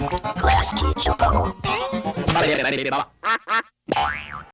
Class teacher bubble.